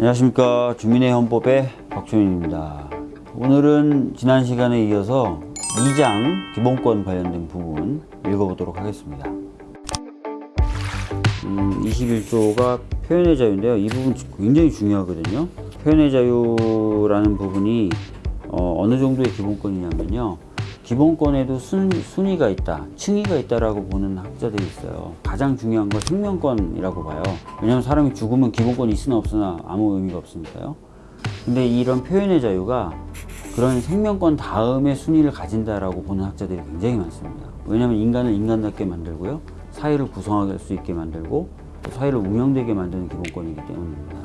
안녕하십니까. 주민의 헌법의 박주민입니다. 오늘은 지난 시간에 이어서 2장 기본권 관련된 부분 읽어보도록 하겠습니다. 음, 21조가 표현의 자유인데요. 이 부분 굉장히 중요하거든요. 표현의 자유라는 부분이 어, 느 정도의 기본권이냐면요 기본권에도 순, 순위가 있다, 층위가 있다라고 보는 학자들이 있어요. 가장 중요한 건 생명권이라고 봐요. 왜냐하면 사람이 죽으면 기본권이 있으나 없으나 아무 의미가 없으니까요. 근데 이런 표현의 자유가 그런 생명권 다음에 순위를 가진다라고 보는 학자들이 굉장히 많습니다. 왜냐하면 인간을 인간답게 만들고요. 사회를 구성할 수 있게 만들고 또 사회를 운영되게 만드는 기본권이기 때문입니다.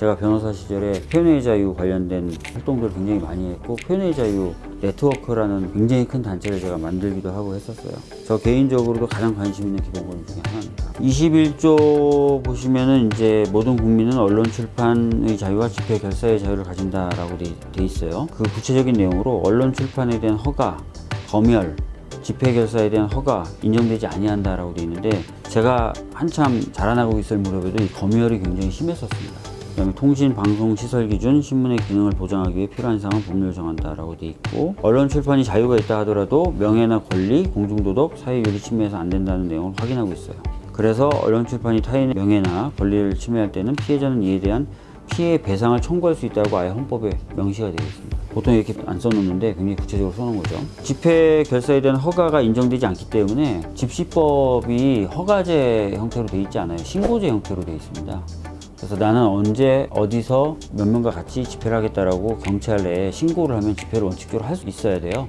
제가 변호사 시절에 표현의 자유 관련된 활동들을 굉장히 많이 했고 표현의 자유 네트워크라는 굉장히 큰 단체를 제가 만들기도 하고 했었어요. 저 개인적으로도 가장 관심 있는 기본권 중에 하나입니다. 21조 보시면은 이제 모든 국민은 언론 출판의 자유와 집회 결사의 자유를 가진다라고 돼, 돼 있어요. 그 구체적인 내용으로 언론 출판에 대한 허가, 검열, 집회 결사에 대한 허가 인정되지 아니한다라고 돼 있는데 제가 한참 자라나고 있을 무렵에도 이 검열이 굉장히 심했었습니다. 그다음에 통신 방송 시설 기준 신문의 기능을 보장하기 위해 필요한 사항은 법률 정한다라고 돼 있고 언론 출판이 자유가 있다 하더라도 명예나 권리, 공중도덕, 사회윤리 침해해서 안 된다는 내용을 확인하고 있어요. 그래서 언론 출판이 타인의 명예나 권리를 침해할 때는 피해자는 이에 대한 피해 배상을 청구할 수 있다고 아예 헌법에 명시가 되어 있습니다. 보통 이렇게 안 써놓는데 굉장히 구체적으로 써놓은 거죠. 집회 결사에 대한 허가가 인정되지 않기 때문에 집시법이 허가제 형태로 되어 있지 않아요. 신고제 형태로 되어 있습니다. 그래서 나는 언제 어디서 몇 명과 같이 집회를 하겠다라고 경찰에 신고를 하면 집회를 원칙적으로 할 수 있어야 돼요.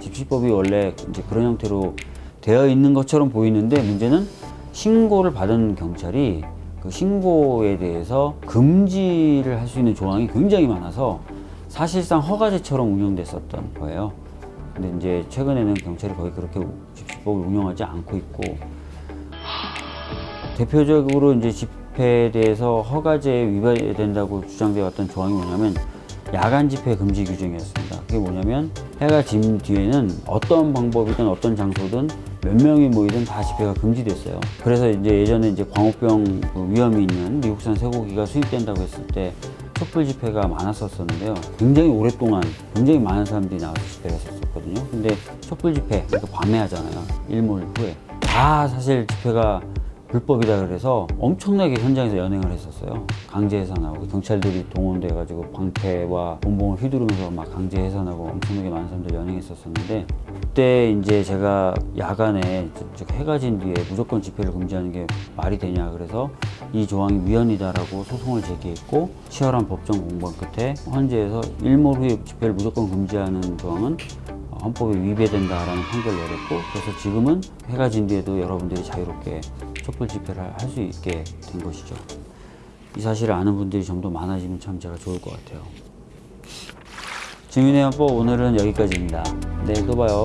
집시법이 원래 이제 그런 형태로 되어 있는 것처럼 보이는데 문제는 신고를 받은 경찰이 그 신고에 대해서 금지를 할 수 있는 조항이 굉장히 많아서 사실상 허가제처럼 운영됐었던 거예요. 근데 이제 최근에는 경찰이 거의 그렇게 집시법을 운영하지 않고 있고 대표적으로 이제 집 집회에 대해서 허가제에 위반된다고 주장되어 왔던 조항이 뭐냐면 야간 집회 금지 규정이었습니다. 그게 뭐냐면 해가 진 뒤에는 어떤 방법이든 어떤 장소든 몇 명이 모이든 다 집회가 금지됐어요. 그래서 이제 예전에 이제 광우병 그 위험이 있는 미국산 쇠고기가 수입된다고 했을 때 촛불 집회가 많았었는데요. 굉장히 오랫동안 굉장히 많은 사람들이 나와서 집회를 했었거든요. 근데 촛불 집회, 그러니까 밤에 하잖아요. 일몰 후에. 다 사실 집회가 불법이다 그래서 엄청나게 현장에서 연행을 했었어요. 강제 해산하고 경찰들이 동원돼 가지고 방패와 본봉을 휘두르면서 막 강제 해산하고 엄청나게 많은 사람들 연행했었었는데 그때 이제 제가 야간에 즉 해가 진 뒤에 무조건 집회를 금지하는 게 말이 되냐 그래서 이 조항이 위헌이다라고 소송을 제기했고 치열한 법정 공방 끝에 헌재에서 일몰 후에 집회를 무조건 금지하는 조항은 헌법에 위배된다라는 판결을 내렸고 그래서 지금은 해가 진 뒤에도 여러분들이 자유롭게 촛불 집회를 할 수 있게 된 것이죠. 이 사실을 아는 분들이 좀 더 많아지면 참 제가 좋을 것 같아요. 주민의 헌법 오늘은 여기까지입니다. 내일 또 봐요.